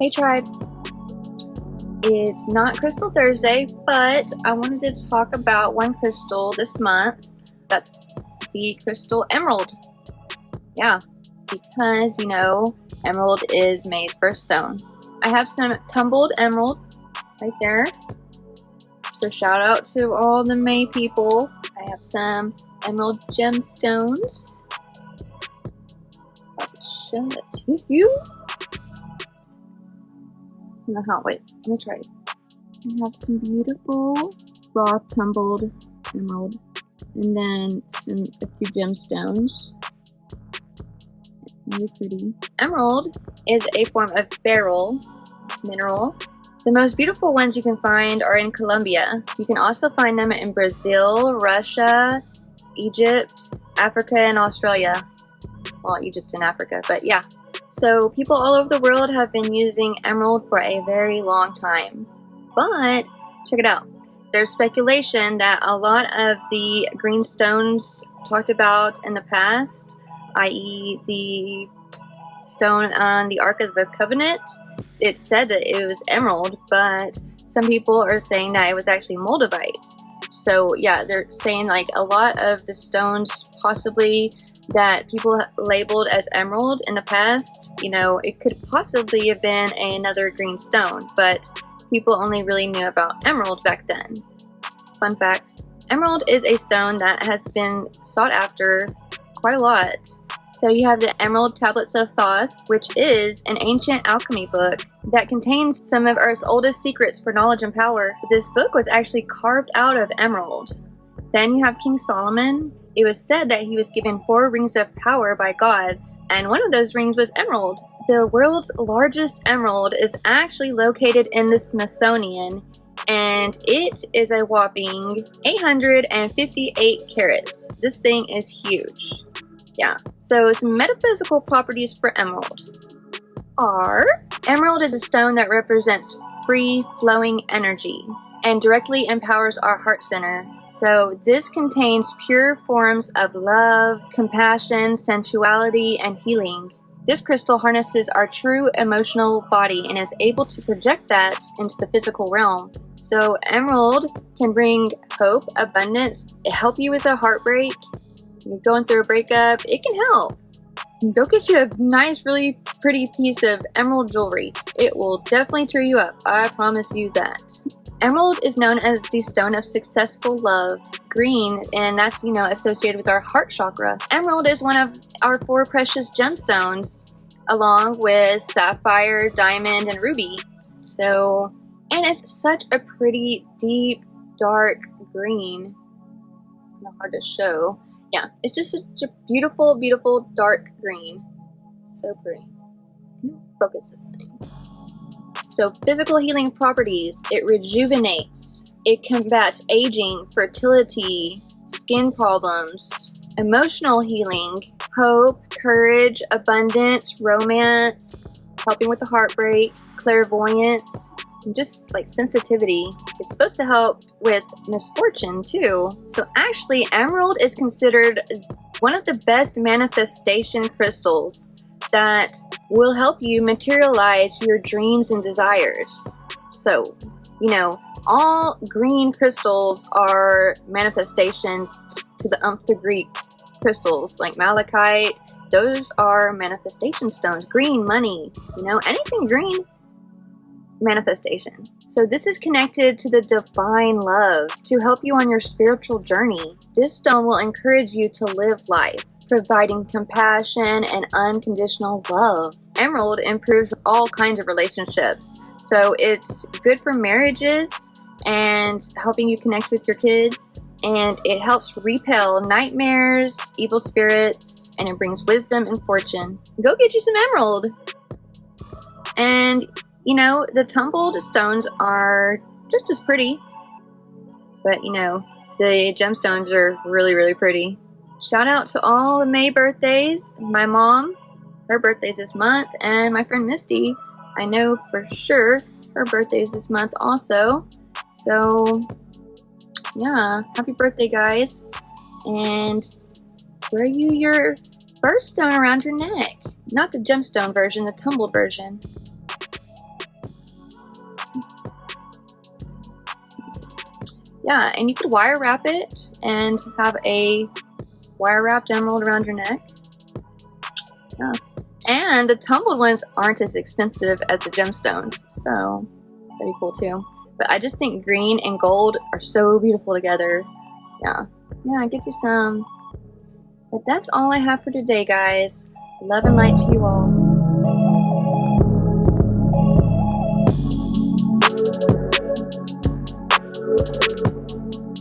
Hey tribe, it's not Crystal Thursday, but I wanted to talk about one crystal this month. That's the crystal emerald. Yeah, because you know, emerald is May's birthstone. I have some tumbled emerald right there. So shout out to all the May people. I have some emerald gemstones. I'll show that to you. No, how, wait, let me try. I have some beautiful raw tumbled emerald and then some a few gemstones. Really pretty. Emerald is a form of beryl mineral. The most beautiful ones you can find are in Colombia. You can also find them in Brazil, Russia, Egypt, Africa, and Australia. Well, Egypt's in Africa, but yeah. So people all over the world have been using emerald for a very long time. But, check it out. There's speculation that a lot of the green stones talked about in the past, i.e. the stone on the Ark of the Covenant, it said that it was emerald, but some people are saying that it was actually moldavite. So yeah, they're saying like a lot of the stones possibly that people labeled as emerald in the past, you know, it could possibly have been another green stone, but people only really knew about emerald back then. Fun fact, emerald is a stone that has been sought after quite a lot. So you have the Emerald Tablets of Thoth, which is an ancient alchemy book that contains some of Earth's oldest secrets for knowledge and power. This book was actually carved out of emerald. Then you have King Solomon. It was said that he was given four rings of power by God, and one of those rings was emerald. The world's largest emerald is actually located in the Smithsonian, and it is a whopping 858 carats. This thing is huge. Yeah, so some metaphysical properties for emerald are emerald is a stone that represents free flowing energy and directly empowers our heart center. So this contains pure forms of love, compassion, sensuality, and healing. This crystal harnesses our true emotional body and is able to project that into the physical realm. So emerald can bring hope, abundance, help you with a heartbreak. You're going through a breakup, it can help. Go get you a nice, really pretty piece of emerald jewelry. It will definitely cheer you up. I promise you that. Emerald is known as the stone of successful love. Green, and that's, you know, associated with our heart chakra. Emerald is one of our four precious gemstones, along with sapphire, diamond, and ruby. So, and it's such a pretty, deep, dark green. Not hard to show. Yeah, it's just such a beautiful, beautiful dark green. So pretty. Focus this thing. So physical healing properties, it rejuvenates, it combats aging, fertility, skin problems, emotional healing, hope, courage, abundance, romance, helping with the heartbreak, clairvoyance, just like sensitivity. It's supposed to help with misfortune too. So actually emerald is considered one of the best manifestation crystals that will help you materialize your dreams and desires. So, you know, all green crystals are manifestations to the umph degree crystals like malachite. Those are manifestation stones. Green, money, you know, anything green, manifestation. So this is connected to the divine love to help you on your spiritual journey. This stone will encourage you to live life providing compassion and unconditional love. Emerald improves all kinds of relationships. So it's good for marriages and helping you connect with your kids. And it helps repel nightmares, evil spirits, and it brings wisdom and fortune. Go get you some emerald. And, you know, the tumbled stones are just as pretty. But, you know, the gemstones are really, really pretty. Shout out to all the May birthdays, my mom, her birthday's this month, and my friend Misty, I know for sure her birthday's this month also. So yeah, happy birthday guys. And wear you your birthstone around your neck. Not the gemstone version, the tumbled version. Yeah, and you could wire wrap it and have a wire wrapped emerald around your neck. Yeah. And the tumbled ones aren't as expensive as the gemstones, so that'd be cool too. But I just think green and gold are so beautiful together. Yeah, yeah, I get you some. But that's all I have for today, guys. Love and light to you all.